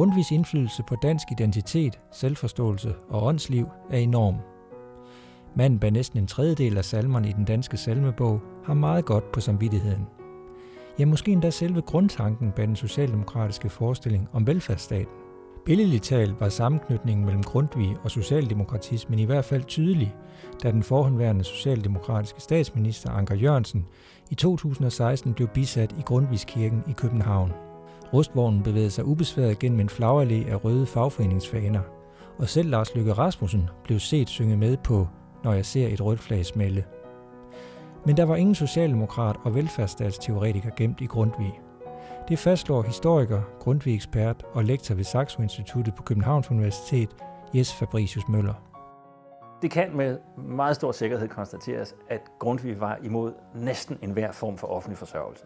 Grundtvigs indflydelse på dansk identitet, selvforståelse og åndsliv er enorm. Manden bag næsten en tredjedel af salmerne i den danske salmebog har meget godt på samvittigheden. Ja, måske endda selve grundtanken bag den socialdemokratiske forestilling om velfærdsstaten. Billedligt talt var sammenknytningen mellem Grundtvig og socialdemokratismen i hvert fald tydelig, da den forhåndværende socialdemokratiske statsminister Anker Jørgensen i 2016 blev bisat i Grundtvigskirken i København. Rustvognen bevægede sig ubesværet gennem en flagallé af røde fagforeningsfaner, og selv Lars Løkke Rasmussen blev set synge med på Når jeg ser et rødt flag smelle. Men der var ingen socialdemokrat og velfærdsstatsteoretiker gemt i Grundtvig. Det fastslår historiker, Grundtvig-ekspert og lektor ved Saxo Instituttet på Københavns Universitet, Jes Fabricius Møller. Det kan med meget stor sikkerhed konstateres, at Grundtvig var imod næsten enhver form for offentlig forsørgelse.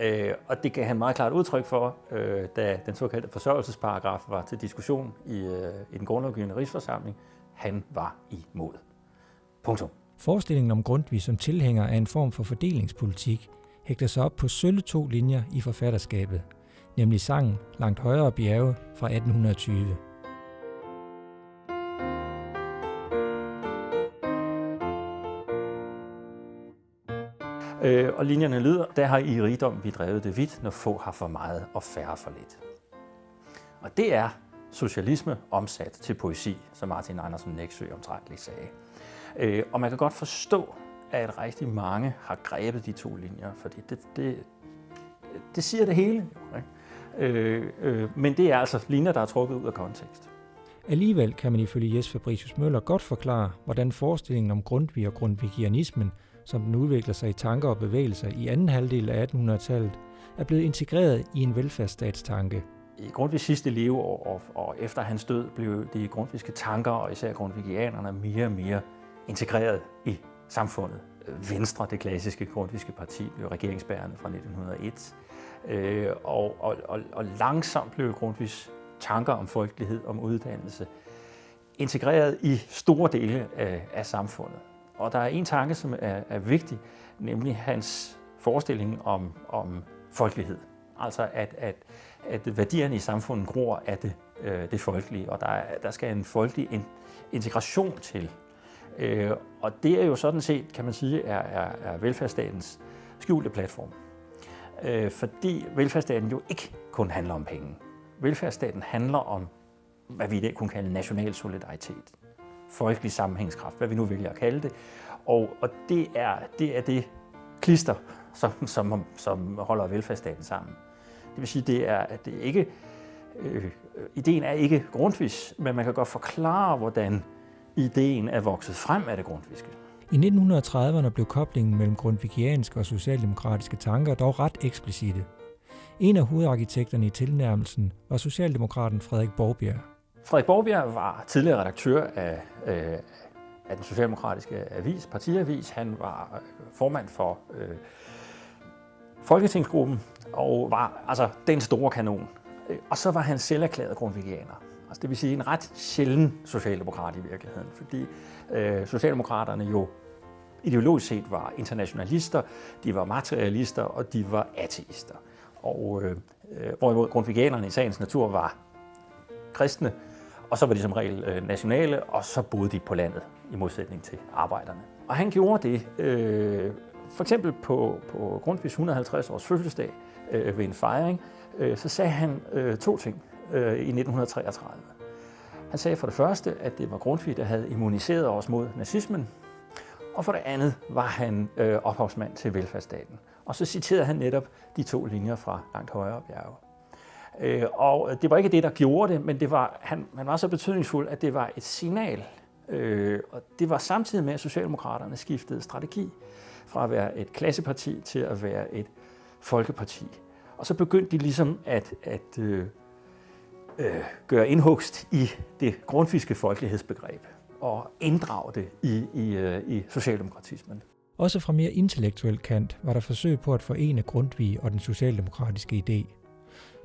Øh, og det gav han meget klart udtryk for, øh, da den såkaldte forsørgelsesparagraf var til diskussion i, øh, i den grundlovgivende rigsforsamling. Han var imod. Punktum. Forestillingen om Grundtvig som tilhænger af en form for fordelingspolitik hægter sig op på sølle to linjer i forfatterskabet, nemlig sangen Langt højere bjerge fra 1820. Øh, og linjerne lyder, der har i rigdom vi drevet det vidt, når få har for meget og færre for lidt. Og det er socialisme omsat til poesi, som Martin Andersen Næksø omtrentligt sagde. Øh, og man kan godt forstå, at rigtig mange har grebet de to linjer, fordi det, det, det siger det hele. Ikke? Øh, øh, men det er altså linjer, der er trukket ud af kontekst. Alligevel kan man ifølge Jes Fabricius Møller godt forklare, hvordan forestillingen om Grundtvig og grundvigianismen, som den udvikler sig i tanker og bevægelser i anden halvdel af 1800-tallet, er blevet integreret i en velfærdsstatstanke. I Grundtvigs sidste leveår og, og efter hans død blev de grundviske tanker, og især grundvigianerne, mere og mere integreret i samfundet. Venstre, det klassiske grundviske parti, blev regeringsbærende fra 1901. Øh, og, og, og, og langsomt blev Grundtvigs tanker om folkelighed, om uddannelse, integreret i store dele af, af samfundet. Og der er en tanke, som er, er vigtig, nemlig hans forestilling om, om folkelighed. Altså at, at, at værdierne i samfundet gror af det, øh, det folkelige, og der, der skal en folkelig integration til. Øh, og det er jo sådan set, kan man sige, er, er, er velfærdsstatens skjulte platform. Øh, fordi velfærdsstaten jo ikke kun handler om penge. Velfærdsstaten handler om, hvad vi i dag kunne kalde national solidaritet. Folkelig sammenhængskraft, hvad vi nu vælger at kalde det. Og, og det, er, det er det klister, som, som, som holder velfærdsstaten sammen. Det vil sige, det er, at det ikke, øh, ideen er ikke grundvis, men man kan godt forklare, hvordan ideen er vokset frem af det grundviske. I 1930'erne blev koblingen mellem grundvigianske og socialdemokratiske tanker dog ret eksplicite. En af hovedarkitekterne i tilnærmelsen var socialdemokraten Frederik Borgbjerg. Frederik Borgbjerg var tidligere redaktør af, øh, af den socialdemokratiske avis, partiavis. Han var øh, formand for øh, Folketingsgruppen og var altså den store kanon. Øh, og så var han selv erklæret grundvigianer. Altså det vil sige en ret sjælden socialdemokrat i virkeligheden, fordi øh, socialdemokraterne jo ideologisk set var internationalister, de var materialister og de var ateister. Og øh, øh hvorimod grundvigianerne i sagens natur var kristne, og så var de som regel øh, nationale, og så boede de på landet i modsætning til arbejderne. Og han gjorde det øh, for eksempel på, på Grundtvigs 150 års fødselsdag øh, ved en fejring, øh, så sagde han øh, to ting øh, i 1933. Han sagde for det første, at det var Grundtvig, der havde immuniseret os mod nazismen, og for det andet var han øh, ophavsmand til velfærdsstaten. Og så citerede han netop de to linjer fra Langt Højere Bjerge. Øh, og det var ikke det, der gjorde det, men det var, han, han var så betydningsfuld, at det var et signal. Øh, og det var samtidig med, at Socialdemokraterne skiftede strategi fra at være et klasseparti til at være et folkeparti. Og så begyndte de ligesom at, at øh, øh, gøre indhugst i det grundfiske folkelighedsbegreb og inddrage det i, i, øh, i socialdemokratismen. Også fra mere intellektuel kant var der forsøg på at forene Grundtvig og den socialdemokratiske idé.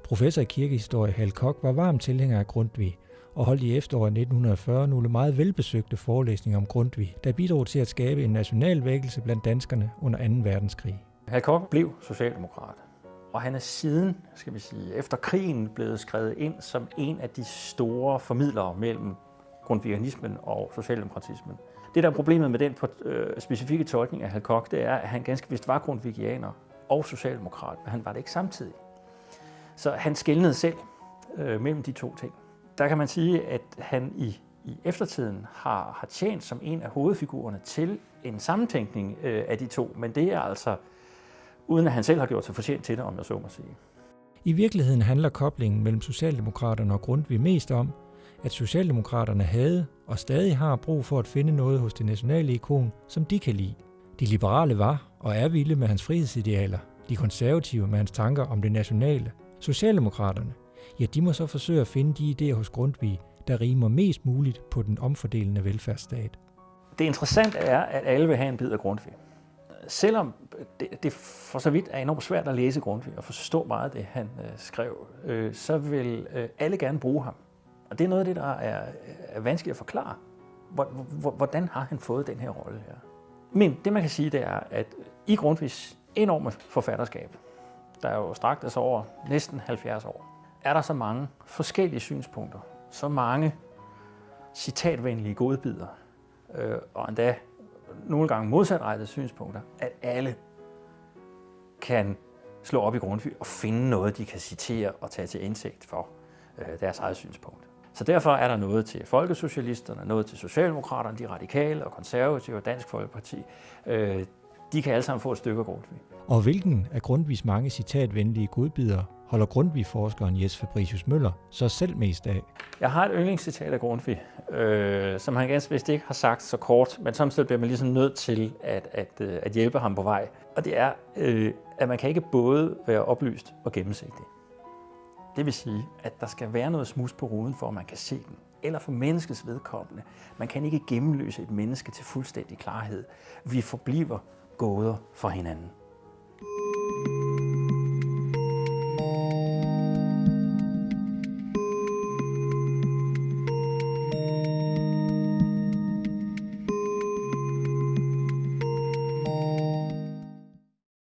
Professor i kirkehistorie Hal Koch var varm tilhænger af Grundtvig og holdt i efteråret 1940 nogle meget velbesøgte forelæsninger om Grundtvig, der bidrog til at skabe en national vækkelse blandt danskerne under 2. verdenskrig. Hal Koch blev socialdemokrat Og han er siden, skal vi sige, efter krigen blevet skrevet ind som en af de store formidlere mellem grundviganismen og socialdemokratismen. Det, der er problemet med den øh, specifikke tolkning af Halkok, det er, at han ganske vist var grundvigianer og socialdemokrat, men han var det ikke samtidig. Så han skældnede selv øh, mellem de to ting. Der kan man sige, at han i, i eftertiden har, har tjent som en af hovedfigurerne til en sammentænkning øh, af de to, men det er altså uden at han selv har gjort sig fortjent til det, om jeg så må sige. I virkeligheden handler koblingen mellem Socialdemokraterne og Grundtvig mest om, at Socialdemokraterne havde og stadig har brug for at finde noget hos det nationale ikon, som de kan lide. De liberale var og er vilde med hans frihedsidealer, de konservative med hans tanker om det nationale. Socialdemokraterne, ja, de må så forsøge at finde de idéer hos Grundtvig, der rimer mest muligt på den omfordelende velfærdsstat. Det interessante er, at alle vil have en bid af Grundtvig. Selvom det, det for så vidt er enormt svært at læse Grundtvig og forstå meget af det, han øh, skrev, øh, så vil øh, alle gerne bruge ham. Og det er noget af det, der er, er vanskeligt at forklare. Hvordan har han fået den her rolle her? Men det, man kan sige, det er, at i Grundtvigs enorme forfatterskab, der jo strakte sig over næsten 70 år, er der så mange forskellige synspunkter, så mange citatvenlige godbidder, øh, og endda nogle gange modsatrettede synspunkter, at alle kan slå op i Grundtvig og finde noget, de kan citere og tage til indsigt for øh, deres eget synspunkt. Så derfor er der noget til folkesocialisterne, noget til socialdemokraterne, de radikale og konservative og Dansk Folkeparti. Øh, de kan alle sammen få et stykke af Grundtvig. Og hvilken af Grundtvigs mange citatvenlige godbidder holder Grundtvig-forskeren Jes Fabricius Møller så selv mest af? Jeg har et yndlingscitat af Grundtvig, øh, som han ganske vist ikke har sagt så kort, men samtidig bliver man ligesom nødt til at, at, øh, at hjælpe ham på vej. Og det er, øh, at man kan ikke både være oplyst og gennemsigtig. Det vil sige, at der skal være noget smus på ruden, for at man kan se den. Eller for menneskets vedkommende. Man kan ikke gennemløse et menneske til fuldstændig klarhed. Vi forbliver gåder for hinanden.